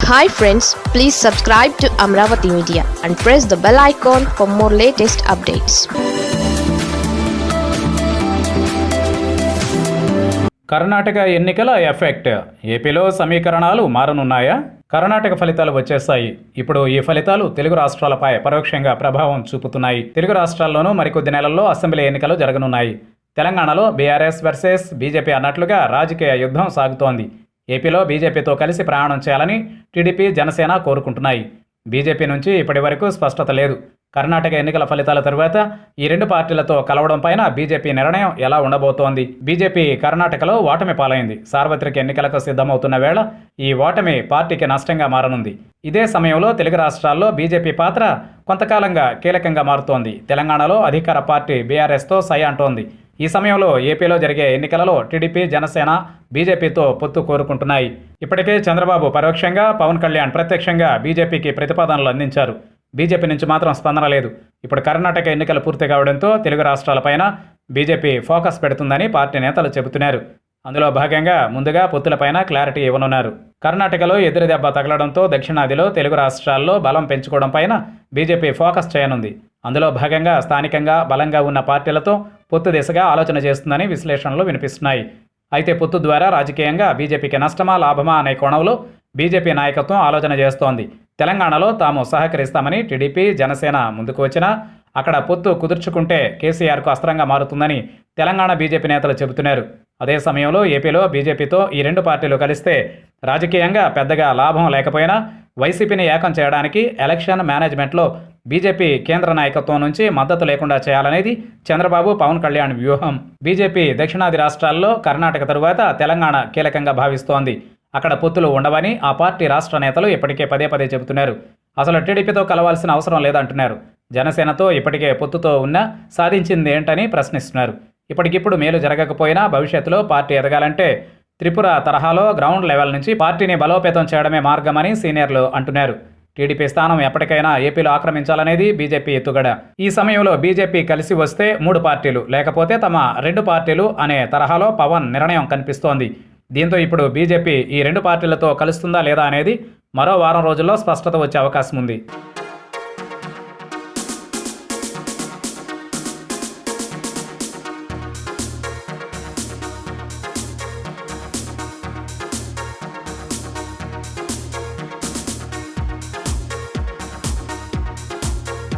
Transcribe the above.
Hi friends please subscribe to Amaravati media and press the bell icon for more latest updates Karnataka ఎన్నికల effect. ఏపీలో సమీకరణాలు మారనున్నాయా? కర్ణాటక ఫలితాలు వచ్చేస్తాయి. ఇప్పుడు ఈ ఫలితాలు తెలుగు రాష్ట్రాలపై పరోక్షంగా ప్రభావం చూపుతున్నాయి. తెలుగు రాష్ట్రాల్లోనూ మరికొద్ది నెలల్లో అసెంబ్లీ ఎన్నికలు జరగనున్నాయి. తెలంగాణలో బీఆర్ఎస్ వర్సెస్ బీజేపీ అన్నట్లుగా రాజకీయ యుద్ధం సాగుతోంది. ఏపీలో బీజేపీతో కలిసి ప్రయాణం చేయాలని టీడీపీ జనసేన కోరుకుంటున్నాయి. బీజేపీ నుంచి ఇప్పటి వరకు స్పష్టత లేదు. కర్ణాటక ఎన్నికల ఫలితాల తరువాత ఈ రెండు పార్టీలతో కలవడం పైన బీజేపీ నిర్ణయం ఎలా ఉండబోతోంది? బీజేపీ కర్ణాటకలో ఓటమి పాలైంది. సార్వత్రిక ఎన్నికలకు సిద్ధమవుతున్న వేళ ఈ ఓటమి పార్టీకి నష్టంగా మారనుంది. ఇదే సమయంలో తెలుగు రాష్ట్రాల్లో బీజేపీ పాత్ర కొంతకాలంగా కీలకంగా మారుతోంది. తెలంగాణలో అధికార పార్టీ బీఆర్ఎస్తో సై అంటోంది. ఈ సమయంలో ఏపీలో జరిగే ఎన్నికలలో టీడీపీ జనసేన బీజేపీతో పొత్తు కోరుకుంటున్నాయి. ఇప్పటికే చంద్రబాబు పరోక్షంగా పవన్ కళ్యాణ్ ప్రత్యక్షంగా బీజేపీకి ప్రతిపాదనలు అందించారు. బీజేపీ నుంచి మాత్రం స్పందన లేదు. ఇప్పుడు కర్ణాటక ఎన్నికలు పూర్తి కావడంతో తెలుగు రాష్ట్రాలపైన బీజేపీ ఫోకస్ పెడుతుందని పార్టీ నేతలు చెబుతున్నారు. అందులో భాగంగా ముందుగా పొత్తులపైన క్లారిటీ ఇవ్వనున్నారు. కర్ణాటకలో ఎదురు దెబ్బ తగలడంతో దక్షిణాదిలో తెలుగు రాష్ట్రాల్లో బలం పెంచుకోవడం పైన బీజేపీ ఫోకస్ చేయనుంది. అందులో భాగంగా స్థానికంగా బలంగా ఉన్న పార్టీలతో పొత్తు దిశగా ఆలోచన చేస్తుందని విశ్లేషణలు వినిపిస్తున్నాయి. అయితే పొత్తు ద్వారా రాజకీయంగా బీజేపీకి నష్టమా లాభమా అనే కోణంలో బీజేపీ నాయకత్వం ఆలోచన చేస్తోంది. తెలంగాణలో తాము సహకరిస్తామని టీడీపీ జనసేన ముందుకు వచ్చినా అక్కడ పొత్తు కుదుర్చుకుంటే కేసీఆర్కు అస్త్రంగా మారుతుందని తెలంగాణ బీజేపీ నేతలు చెబుతున్నారు. అదే సమయంలో ఏపీలో బీజేపీతో ఈ రెండు పార్టీలు కలిస్తే రాజకీయంగా పెద్దగా లాభం లేకపోయినా వైసీపీని ఏకం చేయడానికి ఎలక్షన్ మేనేజ్మెంట్లో బీజేపీ కేంద్ర నాయకత్వం నుంచి మద్దతు లేకుండా చేయాలనేది చంద్రబాబు పవన్ కళ్యాణ్ వ్యూహం. బీజేపీ దక్షిణాది రాష్ట్రాల్లో కర్ణాటక తరువాత తెలంగాణ కీలకంగా భావిస్తోంది. అక్కడ పొత్తులు ఉండవని ఆ పార్టీ రాష్ట్ర నేతలు ఇప్పటికే పదే పదే చెబుతున్నారు. అసలు టీడీపీతో కలవాల్సిన అవసరం లేదంటున్నారు. జనసేనతో ఇప్పటికే పొత్తుతో ఉన్నా సాధించింది ఏంటని ప్రశ్నిస్తున్నారు. ఇప్పటికిప్పుడు మేలు జరగకపోయినా భవిష్యత్తులో పార్టీ ఎదగాలంటే త్రిపుర తరహాలో గ్రౌండ్ లెవెల్ నుంచి పార్టీని బలోపేతం చేయడమే మార్గమని సీనియర్లు అంటున్నారు. టీడీపీ స్థానం ఎప్పటికైనా ఏపీలో ఆక్రమించాలనేది బీజేపీ ఎత్తుగడ. ఈ సమయంలో బీజేపీ కలిసి వస్తే మూడు పార్టీలు లేకపోతే తమ రెండు పార్టీలు అనే తరహాలో పవన్ నిర్ణయం కనిపిస్తోంది. దీంతో ఇప్పుడు బీజేపీ ఈ రెండు పార్టీలతో కలుస్తుందా లేదా అనేది మరో వారం రోజుల్లో స్పష్టత వచ్చే అవకాశం ఉంది.